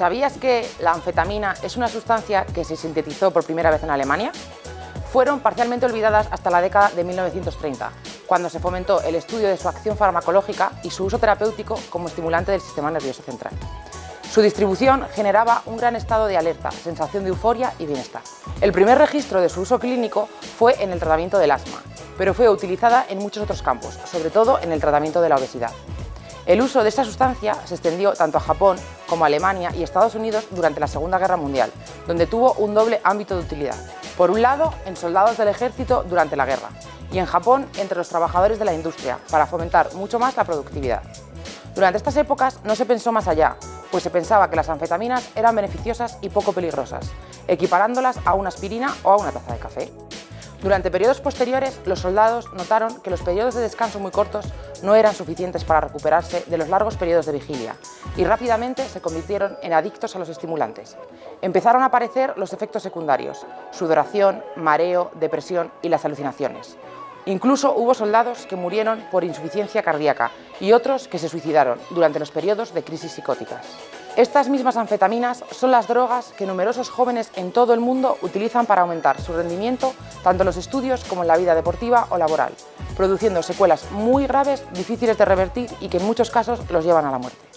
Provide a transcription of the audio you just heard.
¿Sabías que la anfetamina es una sustancia que se sintetizó por primera vez en Alemania? Fueron parcialmente olvidadas hasta la década de 1930, cuando se fomentó el estudio de su acción farmacológica y su uso terapéutico como estimulante del sistema nervioso central. Su distribución generaba un gran estado de alerta, sensación de euforia y bienestar. El primer registro de su uso clínico fue en el tratamiento del asma, pero fue utilizada en muchos otros campos, sobre todo en el tratamiento de la obesidad. El uso de esta sustancia se extendió tanto a Japón como a Alemania y Estados Unidos durante la Segunda Guerra Mundial, donde tuvo un doble ámbito de utilidad. Por un lado, en soldados del ejército durante la guerra, y en Japón entre los trabajadores de la industria, para fomentar mucho más la productividad. Durante estas épocas no se pensó más allá, pues se pensaba que las anfetaminas eran beneficiosas y poco peligrosas, equiparándolas a una aspirina o a una taza de café. Durante periodos posteriores, los soldados notaron que los periodos de descanso muy cortos no eran suficientes para recuperarse de los largos periodos de vigilia y rápidamente se convirtieron en adictos a los estimulantes. Empezaron a aparecer los efectos secundarios, sudoración, mareo, depresión y las alucinaciones. Incluso hubo soldados que murieron por insuficiencia cardíaca y otros que se suicidaron durante los periodos de crisis psicóticas. Estas mismas anfetaminas son las drogas que numerosos jóvenes en todo el mundo utilizan para aumentar su rendimiento tanto en los estudios como en la vida deportiva o laboral, produciendo secuelas muy graves, difíciles de revertir y que en muchos casos los llevan a la muerte.